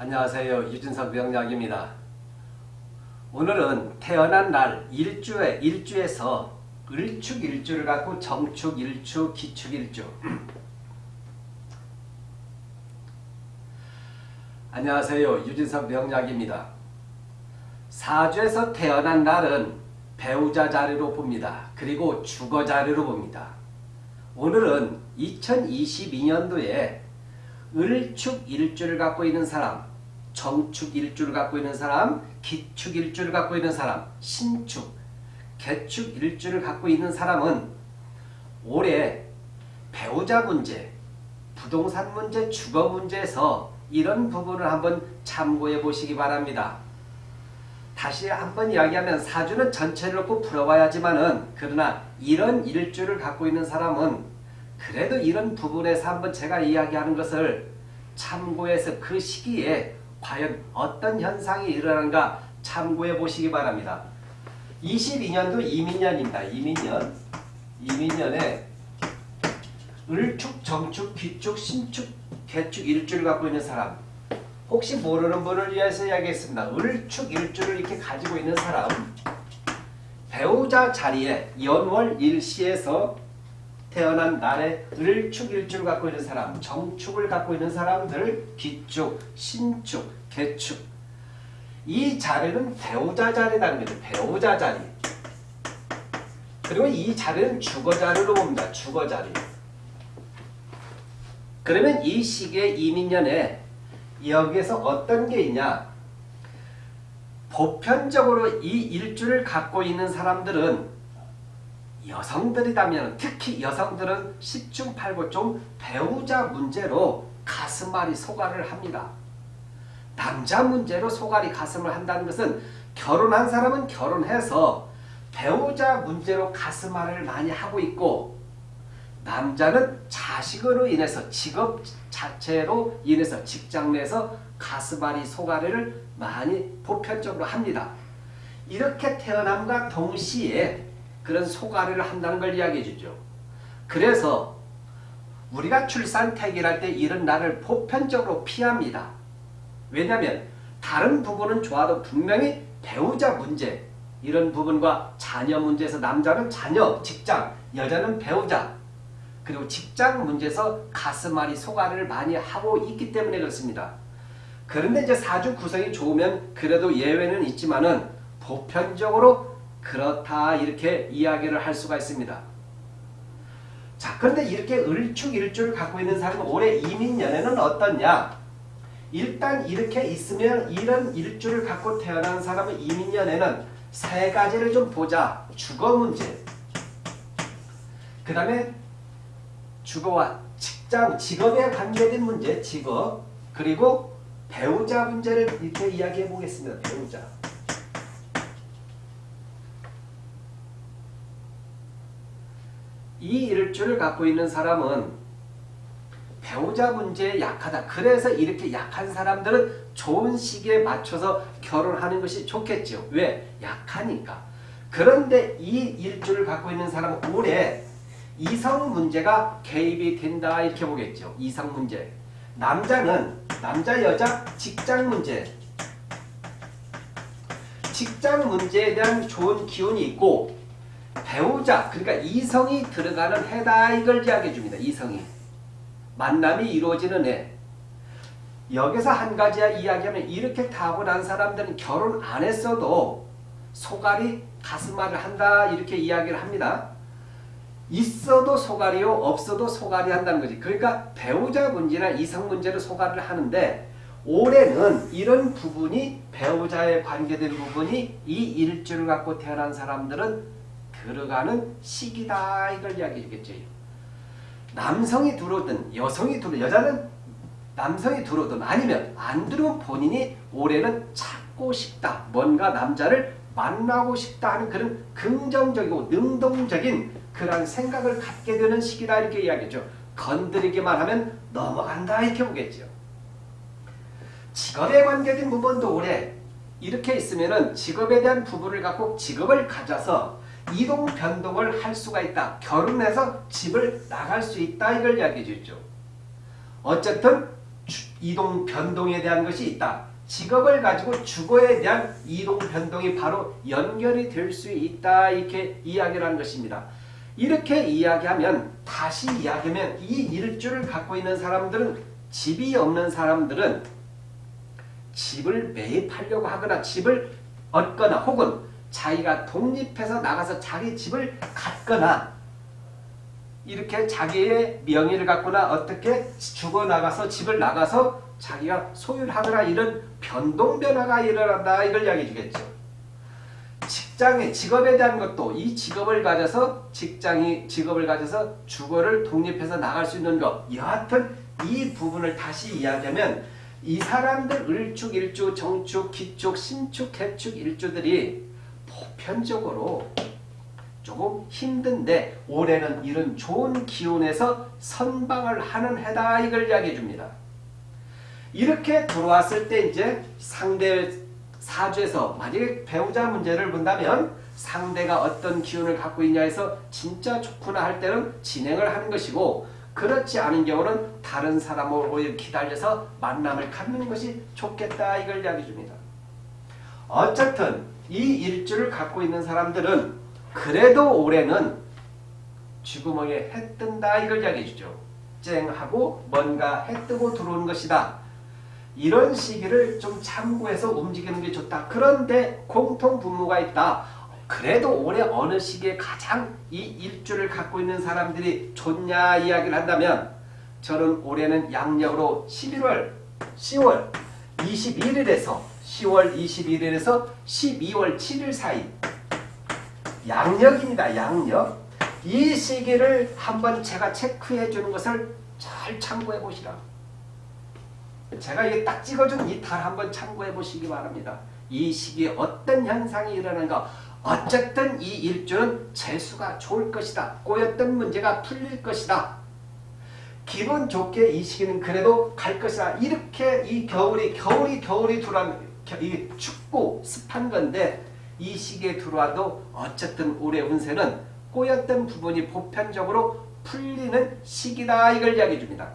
안녕하세요. 유진석 명약입니다. 오늘은 태어난 날 일주에 일주에서 을축 일주를 갖고 정축 일주, 기축 일주. 안녕하세요. 유진석 명약입니다. 사주에서 태어난 날은 배우자 자리로 봅니다. 그리고 주거 자리로 봅니다. 오늘은 2022년도에 을축 일주를 갖고 있는 사람, 정축 일주를 갖고 있는 사람, 기축 일주를 갖고 있는 사람, 신축, 개축 일주를 갖고 있는 사람은 올해 배우자 문제, 부동산 문제, 주거 문제에서 이런 부분을 한번 참고해 보시기 바랍니다. 다시 한번 이야기하면 사주는 전체를 놓고 풀어봐야지만은 그러나 이런 일주를 갖고 있는 사람은 그래도 이런 부분에서 한번 제가 이야기하는 것을 참고해서 그 시기에 과연 어떤 현상이 일어나는가 참고해 보시기 바랍니다. 22년도 이민년입니다. 이민년. 이민년에 을축, 정축, 귀축, 신축, 개축 일주를 갖고 있는 사람 혹시 모르는 분을 위해서 이야기했습니다. 을축 일주를 이렇게 가지고 있는 사람 배우자 자리에 연월 일시에서 태어난 날에 을축 일주를 갖고 있는 사람, 정축을 갖고 있는 사람들, 기축, 신축, 개축 이 자리는 배우자 자리라는 거죠. 배우자 자리. 그리고 이 자리는 주거 자리로 봅니다. 주거 자리. 그러면 이 시기에 이민년에 여기에서 어떤 게 있냐? 보편적으로 이 일주를 갖고 있는 사람들은 여성들이라면 특히 여성들은 10중 8구 좀 배우자 문제로 가슴앓이 소가를 합니다. 남자 문제로 소갈이 가슴을 한다는 것은 결혼한 사람은 결혼해서 배우자 문제로 가슴앓이를 많이 하고 있고 남자는 자식으로 인해서 직업 자체로 인해서 직장 내에서 가슴앓이 소가리를 많이 보편적으로 합니다. 이렇게 태어남과 동시에 그런 소가리를 한다는 걸 이야기해 주죠. 그래서 우리가 출산태기할 때 이런 날을 보편적으로 피합니다. 왜냐하면 다른 부분은 좋아도 분명히 배우자 문제 이런 부분과 자녀 문제에서 남자는 자녀, 직장, 여자는 배우자 그리고 직장 문제에서 가슴앓이 소가리를 많이 하고 있기 때문에 그렇습니다. 그런데 이제 사주 구성이 좋으면 그래도 예외는 있지만은 보편적으로 그렇다 이렇게 이야기를 할 수가 있습니다. 자 그런데 이렇게 을축일주를 갖고 있는 사람은 올해 이민년에는 어떻냐? 일단 이렇게 있으면 이런 일주를 갖고 태어난 사람은 이민년에는 세 가지를 좀 보자. 주거 문제. 그 다음에 주거와 직장, 직업에 관계된 문제, 직업. 그리고 배우자 문제를 이렇게 이야기해 보겠습니다. 배우자. 이 일주를 갖고 있는 사람은 배우자 문제에 약하다. 그래서 이렇게 약한 사람들은 좋은 시기에 맞춰서 결혼하는 것이 좋겠죠. 왜? 약하니까. 그런데 이 일주를 갖고 있는 사람은 올해 이성 문제가 개입이 된다 이렇게 보겠죠. 이성 문제. 남자는 남자 여자 직장 문제 직장 문제에 대한 좋은 기운이 있고 배우자 그러니까 이성이 들어가는 해다 이걸 이야기해 줍니다. 이성이. 만남이 이루어지는 애. 여기서 한 가지 이야기하면 이렇게 타고난 사람들은 결혼 안 했어도 소갈이 가슴앓이를 한다 이렇게 이야기를 합니다. 있어도 소갈이요 없어도 소갈이 한다는 거지. 그러니까 배우자 문제나 이성 문제로 소갈을 하는데 올해는 이런 부분이 배우자에 관계된 부분이 이 일주를 갖고 태어난 사람들은 들어가는 시기다 이걸 이야기해 주겠죠. 남성이 들어오든 여성이 들어 여자는 남성이 들어오든 아니면 안 들어온 본인이 올해는 찾고 싶다. 뭔가 남자를 만나고 싶다 하는 그런 긍정적이고 능동적인 그런 생각을 갖게 되는 시기다 이렇게 이야기죠. 건드리기만 하면 넘어간다 이렇게 보겠죠. 직업에 관계된 부분도 올해 이렇게 있으면은 직업에 대한 부분을 갖고 직업을 가져서 이동 변동을 할 수가 있다. 결혼해서 집을 나갈 수 있다. 이걸 이야기해 주죠. 어쨌든 이동 변동에 대한 것이 있다. 직업을 가지고 주거에 대한 이동 변동이 바로 연결이 될 수 있다. 이렇게 이야기를 하는 것입니다. 이렇게 이야기하면 다시 이야기하면 이 일주를 갖고 있는 사람들은 집이 없는 사람들은 집을 매입하려고 하거나 집을 얻거나 혹은 자기가 독립해서 나가서 자기 집을 갖거나 이렇게 자기의 명의를 갖거나 어떻게 죽어나가서 집을 나가서 자기가 소유를 하거나 이런 변동 변화가 일어난다 이걸 이야기해 주겠죠. 직장의 직업에 대한 것도 이 직업을 가져서 직장이 직업을 가져서 주거를 독립해서 나갈 수 있는 것 여하튼 이 부분을 다시 이야기하면 이 사람들 을축, 일주, 정축, 기축, 신축, 개축, 일주들이 보편적으로 조금 힘든데 올해는 이런 좋은 기운에서 선방을 하는 해다 이걸 이야기해 줍니다. 이렇게 들어왔을 때 이제 상대 사주에서 만약에 배우자 문제를 본다면 상대가 어떤 기운을 갖고 있냐에서 진짜 좋구나 할 때는 진행을 하는 것이고 그렇지 않은 경우는 다른 사람으로 기다려서 만남을 갖는 것이 좋겠다 이걸 이야기해 줍니다. 어쨌든 이 일주를 갖고 있는 사람들은 그래도 올해는 쥐구멍에 해 뜬다 이걸 이야기해 주죠. 쨍하고 뭔가 해 뜨고 들어오는 것이다. 이런 시기를 좀 참고해서 움직이는 게 좋다. 그런데 공통 분모가 있다. 그래도 올해 어느 시기에 가장 이 일주를 갖고 있는 사람들이 좋냐 이야기를 한다면 저는 올해는 양력으로 11월, 10월 21일에서 10월 21일에서 12월 7일 사이 양력입니다. 양력. 이 시기를 한번 제가 체크해 주는 것을 잘 참고해 보시라. 제가 이게 딱 찍어준 이 달 한번 참고해 보시기 바랍니다. 이 시기에 어떤 현상이 일어나는가 어쨌든 이 일주는 재수가 좋을 것이다. 꼬였던 문제가 풀릴 것이다. 기분 좋게 이 시기는 그래도 갈 것이다. 이렇게 이 겨울이 겨울이 겨울이 들어온 이 춥고 습한 건데 이 시기에 들어와도 어쨌든 올해 운세는 꼬였던 부분이 보편적으로 풀리는 시기다 이걸 이야기해 줍니다.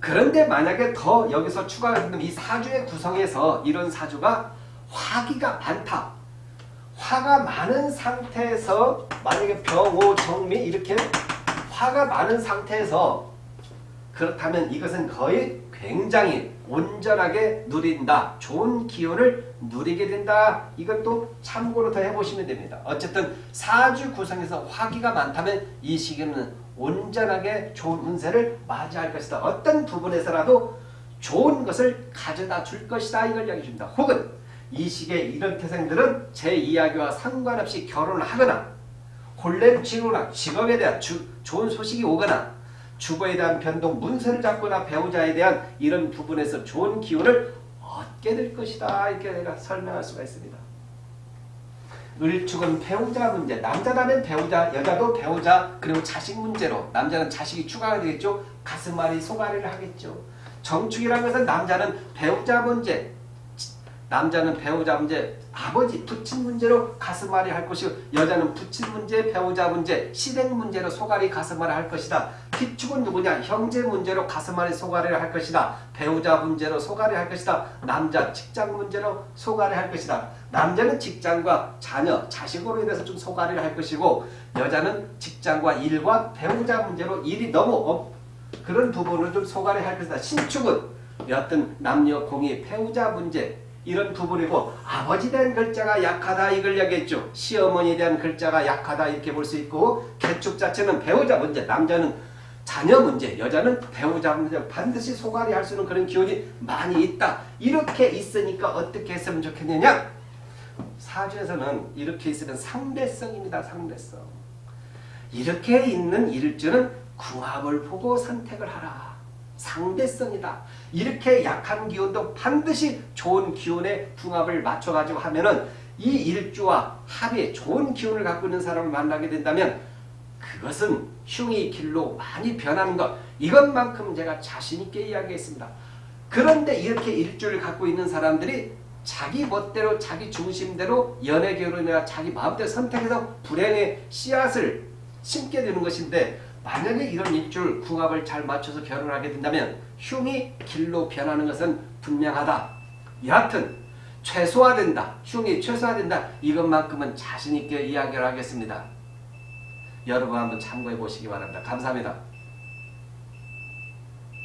그런데 만약에 더 여기서 추가가 되면 이 사주의 구성에서 이런 사주가 화기가 많다. 화가 많은 상태에서 만약에 병호 정미 이렇게 화가 많은 상태에서 그렇다면 이것은 거의 굉장히 온전하게 누린다. 좋은 기운을 누리게 된다. 이것도 참고로 더 해보시면 됩니다. 어쨌든 사주 구성에서 화기가 많다면 이 시기는 온전하게 좋은 운세를 맞이할 것이다. 어떤 부분에서라도 좋은 것을 가져다 줄 것이다. 이걸 이야기해 줍니다. 혹은 이 시기에 이런 태생들은 제 이야기와 상관없이 결혼을 하거나 혼례를 치거나 직업에 대한 주, 좋은 소식이 오거나 주거에 대한 변동, 문서를 잡거나 배우자에 대한 이런 부분에서 좋은 기운을 얻게 될 것이다. 이렇게 내가 설명할 수가 있습니다. 을축은 배우자 문제, 남자라면 배우자, 여자도 배우자, 그리고 자식 문제로 남자는 자식이 추가가 되겠죠. 가슴앓이, 소가리를 하겠죠. 정축이라는 것은 남자는 배우자 문제, 남자는 배우자 문제, 아버지, 부친 문제로 가슴앓이 할 것이고 여자는 부친 문제, 배우자 문제, 시댁 문제로 속앓이 가슴앓이 할 것이다. 기축은 누구냐? 형제 문제로 가슴앓이 속앓이를 할 것이다. 배우자 문제로 속앓이 할 것이다. 남자 직장 문제로 소갈이 할 것이다. 남자는 직장과 자녀, 자식으로 인해서 좀 속앓이를 할 것이고 여자는 직장과 일과 배우자 문제로 일이 너무 업, 그런 부분을 좀 소갈이 할 것이다. 신축은 어떤 남녀 공의 배우자 문제 이런 부분이고 아버지 대한 글자가 약하다 이걸 이야기했죠. 시어머니에 대한 글자가 약하다 이렇게 볼 수 있고 개축 자체는 배우자 문제 남자는 자녀 문제 여자는 배우자 문제 반드시 소갈이 할 수 있는 그런 기운이 많이 있다. 이렇게 있으니까 어떻게 했으면 좋겠느냐 사주에서는 이렇게 있으면 상대성입니다. 상대성 이렇게 있는 일주는 궁합을 보고 선택을 하라. 상대성이다. 이렇게 약한 기운도 반드시 좋은 기운의 궁합을 맞춰가지고 하면은 이 일주와 합의 좋은 기운을 갖고 있는 사람을 만나게 된다면 그것은 흉의 길로 많이 변하는 것 이것만큼 제가 자신있게 이야기했습니다. 그런데 이렇게 일주를 갖고 있는 사람들이 자기 멋대로 자기 중심대로 연애 결혼이나 자기 마음대로 선택해서 불행의 씨앗을 심게 되는 것인데 만약에 이런 입줄 궁합을 잘 맞춰서 결혼하게 된다면 흉이 길로 변하는 것은 분명하다. 여하튼 최소화된다. 흉이 최소화된다. 이것만큼은 자신있게 이야기를 하겠습니다. 여러분 한번 참고해 보시기 바랍니다. 감사합니다.